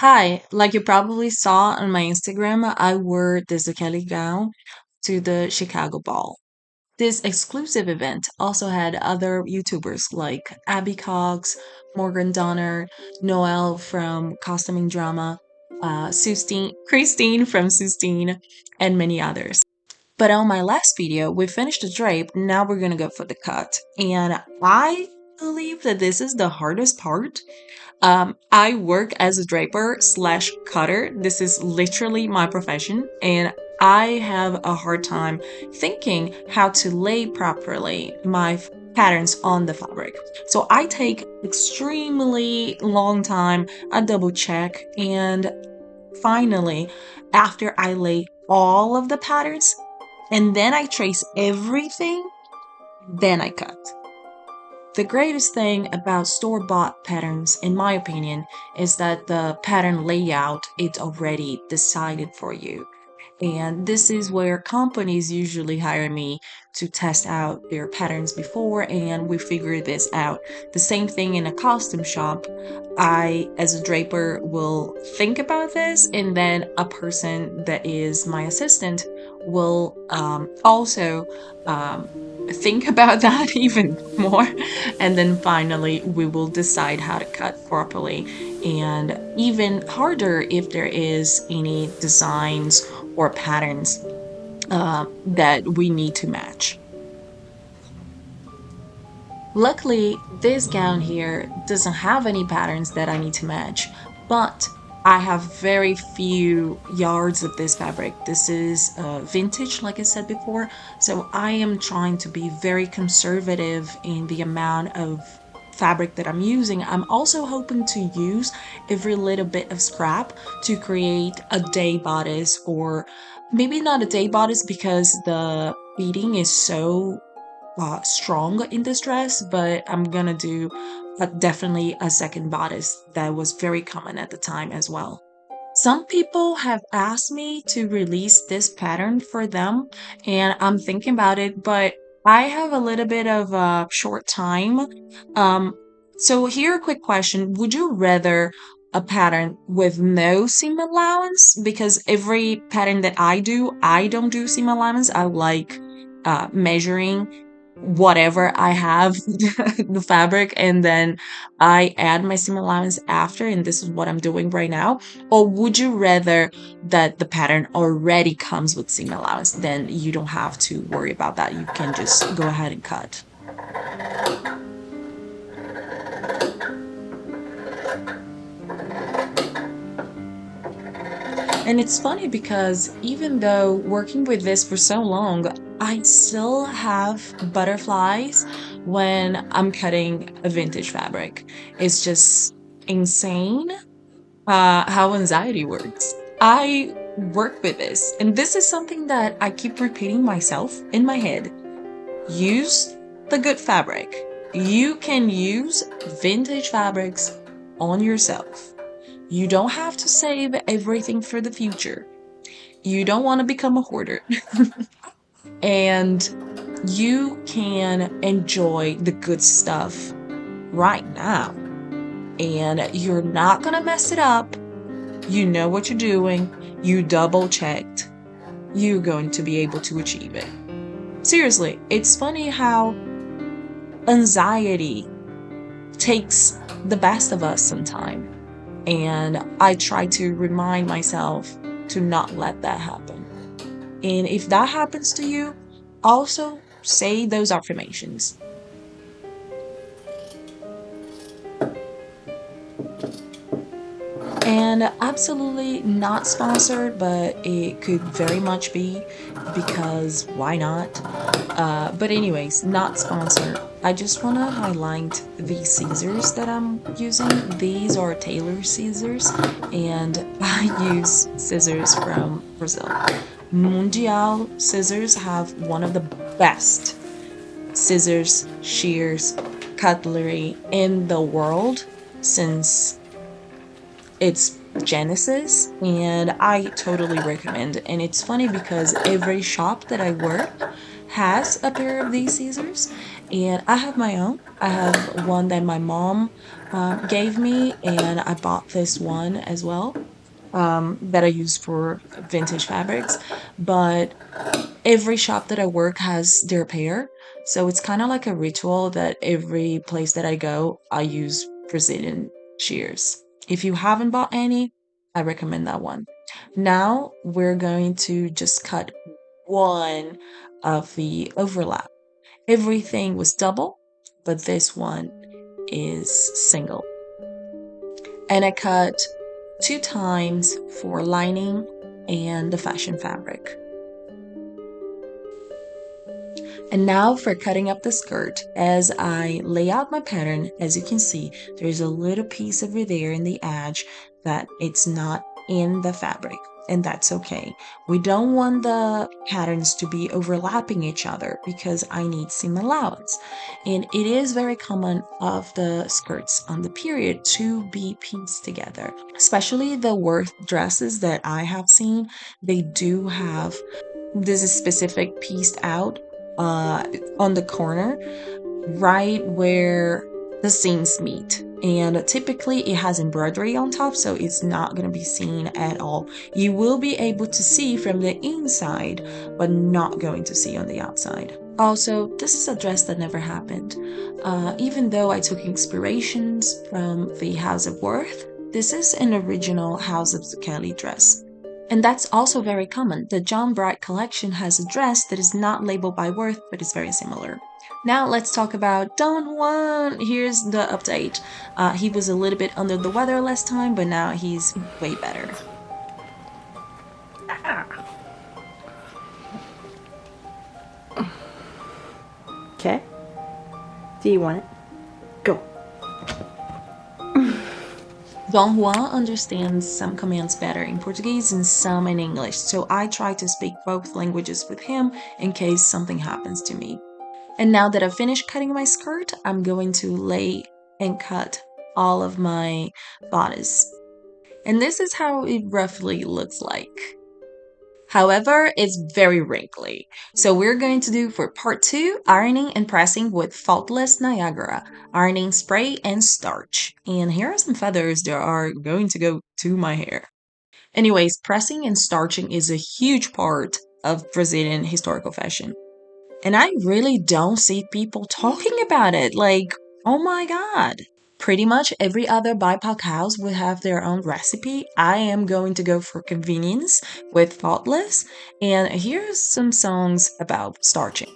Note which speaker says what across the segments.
Speaker 1: Hi, like you probably saw on my Instagram, I wore this Kelly gown to the Chicago Ball. This exclusive event also had other YouTubers like Abby Cox, Morgan Donner, Noel from Costuming Drama, uh, Sewstine, Christine from Sewstine, and many others. But on my last video, we finished the drape, now we're gonna go for the cut. And I believe that this is the hardest part um, I work as a draper slash cutter. This is literally my profession, and I have a hard time thinking how to lay properly my patterns on the fabric. So I take extremely long time, I double check, and finally, after I lay all of the patterns, and then I trace everything, then I cut. The greatest thing about store-bought patterns, in my opinion, is that the pattern layout is already decided for you. And this is where companies usually hire me to test out their patterns before and we figure this out. The same thing in a costume shop. I, as a draper, will think about this and then a person that is my assistant will um, also um, think about that even more and then finally we will decide how to cut properly and even harder if there is any designs or patterns uh, that we need to match. Luckily, this gown here doesn't have any patterns that I need to match, but I have very few yards of this fabric. This is uh, vintage, like I said before, so I am trying to be very conservative in the amount of fabric that I'm using. I'm also hoping to use every little bit of scrap to create a day bodice or maybe not a day bodice because the beading is so uh, strong in this dress, but I'm gonna do but definitely a second bodice that was very common at the time as well. Some people have asked me to release this pattern for them, and I'm thinking about it, but I have a little bit of a short time. Um, so here a quick question. Would you rather a pattern with no seam allowance? Because every pattern that I do, I don't do seam allowance. I like uh, measuring whatever I have, the fabric, and then I add my seam allowance after, and this is what I'm doing right now? Or would you rather that the pattern already comes with seam allowance? Then you don't have to worry about that. You can just go ahead and cut. And it's funny because even though working with this for so long, I still have butterflies when I'm cutting a vintage fabric. It's just insane uh, how anxiety works. I work with this, and this is something that I keep repeating myself in my head. Use the good fabric. You can use vintage fabrics on yourself. You don't have to save everything for the future. You don't want to become a hoarder. and you can enjoy the good stuff right now. And you're not going to mess it up. You know what you're doing. You double checked. You're going to be able to achieve it. Seriously, it's funny how anxiety takes the best of us sometimes and I try to remind myself to not let that happen. And if that happens to you, also say those affirmations. and absolutely not sponsored but it could very much be because why not? Uh, but anyways not sponsored. I just want to highlight the scissors that I'm using. These are tailor scissors and I use scissors from Brazil Mundial scissors have one of the best scissors shears cutlery in the world since it's Genesis and I totally recommend and it's funny because every shop that I work has a pair of these scissors and I have my own. I have one that my mom um, gave me, and I bought this one as well um, that I use for vintage fabrics. But every shop that I work has their pair, so it's kind of like a ritual that every place that I go, I use Brazilian shears. If you haven't bought any, I recommend that one. Now we're going to just cut one of the overlap. Everything was double, but this one is single. And I cut two times for lining and the fashion fabric. And now for cutting up the skirt. As I lay out my pattern, as you can see, there's a little piece over there in the edge that it's not in the fabric and that's okay. We don't want the patterns to be overlapping each other because I need seam allowance. And it is very common of the skirts on the period to be pieced together, especially the Worth dresses that I have seen. They do have this specific pieced out uh, on the corner right where the seams meet and typically it has embroidery on top so it's not going to be seen at all you will be able to see from the inside but not going to see on the outside also this is a dress that never happened uh, even though i took inspirations from the house of worth this is an original house of Zucchelli dress and that's also very common. The John Bright collection has a dress that is not labeled by Worth, but is very similar. Now let's talk about Don Juan. Here's the update. Uh, he was a little bit under the weather last time, but now he's way better.
Speaker 2: Okay. Do you want it? Go.
Speaker 1: Don Juan understands some commands better in Portuguese and some in English, so I try to speak both languages with him in case something happens to me. And now that I've finished cutting my skirt, I'm going to lay and cut all of my bodice. And this is how it roughly looks like. However, it's very wrinkly. So we're going to do for part two, ironing and pressing with Faultless Niagara, ironing spray and starch. And here are some feathers that are going to go to my hair. Anyways, pressing and starching is a huge part of Brazilian historical fashion. And I really don't see people talking about it. Like, oh my God. Pretty much every other BIPOC house will have their own recipe. I am going to go for convenience with Faultless. And here's some songs about starching.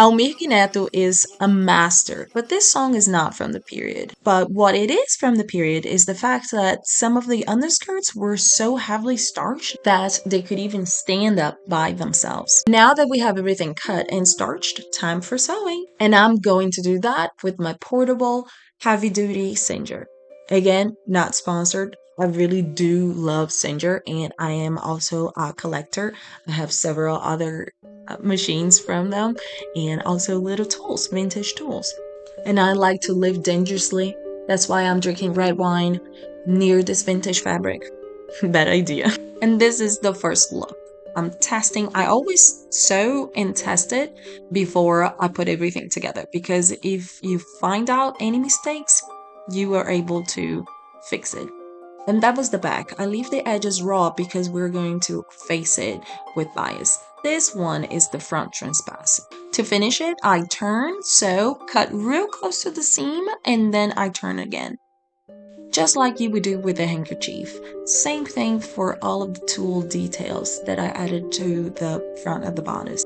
Speaker 1: Almir Neto is a master, but this song is not from the period. But what it is from the period is the fact that some of the underskirts were so heavily starched that they could even stand up by themselves. Now that we have everything cut and starched, time for sewing. And I'm going to do that with my portable heavy duty Singer. Again, not sponsored. I really do love Singer and I am also a collector. I have several other uh, machines from them and also little tools, vintage tools. And I like to live dangerously. That's why I'm drinking red wine near this vintage fabric. Bad idea. And this is the first look. I'm testing. I always sew and test it before I put everything together because if you find out any mistakes, you are able to fix it. And that was the back. I leave the edges raw because we're going to face it with bias. This one is the front transpass. To finish it, I turn, sew, cut real close to the seam, and then I turn again. Just like you would do with a handkerchief. Same thing for all of the tulle details that I added to the front of the bodice.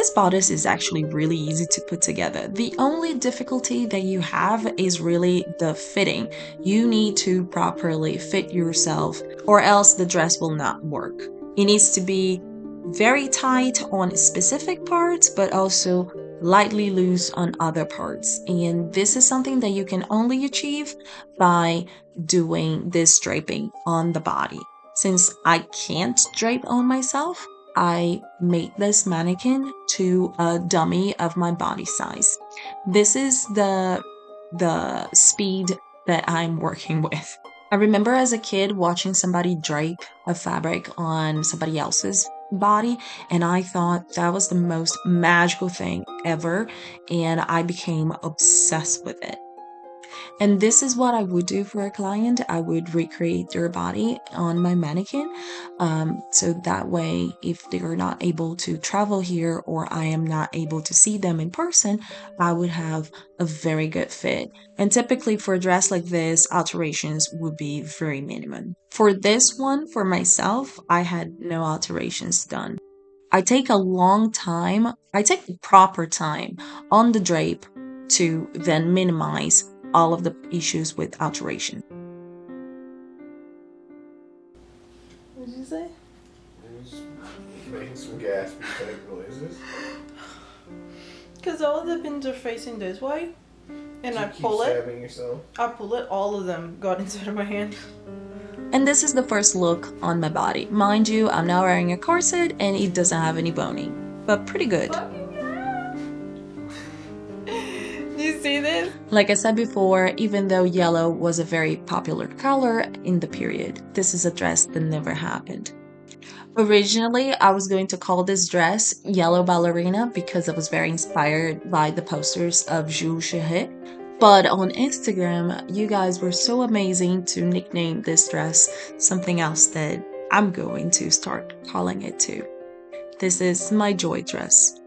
Speaker 1: This bodice is actually really easy to put together. The only difficulty that you have is really the fitting. You need to properly fit yourself or else the dress will not work. It needs to be very tight on specific parts, but also lightly loose on other parts. And this is something that you can only achieve by doing this draping on the body. Since I can't drape on myself, I made this mannequin to a dummy of my body size. This is the the speed that I'm working with. I remember as a kid watching somebody drape a fabric on somebody else's body, and I thought that was the most magical thing ever, and I became obsessed with it. And this is what I would do for a client. I would recreate their body on my mannequin. Um, so that way, if they are not able to travel here or I am not able to see them in person, I would have a very good fit. And typically for a dress like this, alterations would be very minimum. For this one, for myself, I had no alterations done. I take a long time, I take proper time on the drape to then minimize all of the issues with alteration.
Speaker 2: What did you say?
Speaker 3: making some gaspy type noises.
Speaker 2: Because all of the pins are facing this way, and I
Speaker 3: You keep
Speaker 2: pull it.
Speaker 3: yourself.
Speaker 2: I pull it. All of them got inside of my hand.
Speaker 1: And this is the first look on my body. Mind you, I'm now wearing a corset and it doesn't have any boning, but pretty good.
Speaker 2: Do see this?
Speaker 1: Like I said before, even though yellow was a very popular color in the period, this is a dress that never happened. Originally, I was going to call this dress Yellow Ballerina because I was very inspired by the posters of Jules Chéret. But on Instagram, you guys were so amazing to nickname this dress something else that I'm going to start calling it too. This is my joy dress.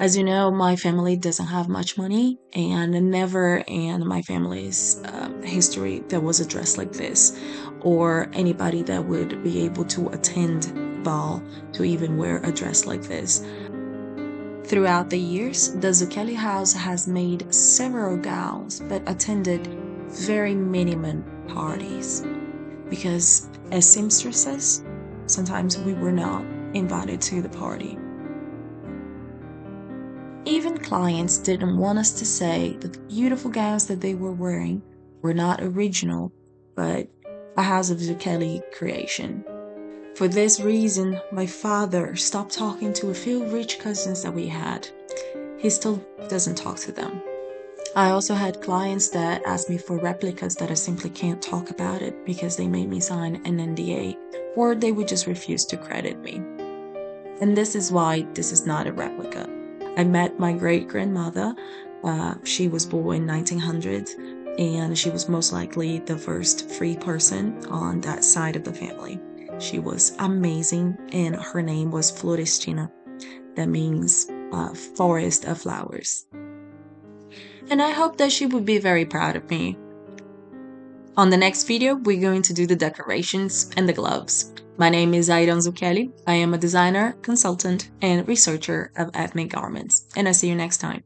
Speaker 1: As you know, my family doesn't have much money, and never in my family's um, history there was a dress like this, or anybody that would be able to attend ball to even wear a dress like this. Throughout the years, the Zucchelli house has made several gowns but attended very minimum parties because, as seamstresses, sometimes we were not invited to the party. Clients didn't want us to say that the beautiful gowns that they were wearing were not original, but a House of Zucchelli creation. For this reason, my father stopped talking to a few rich cousins that we had. He still doesn't talk to them. I also had clients that asked me for replicas that I simply can't talk about it because they made me sign an NDA or they would just refuse to credit me. And this is why this is not a replica. I met my great grandmother. Uh, she was born in 1900 and she was most likely the first free person on that side of the family. She was amazing, and her name was Florestina. That means uh, forest of flowers. And I hope that she would be very proud of me. On the next video, we're going to do the decorations and the gloves. My name is Aidan Zucchelli. I am a designer, consultant, and researcher of ethnic garments, and I'll see you next time.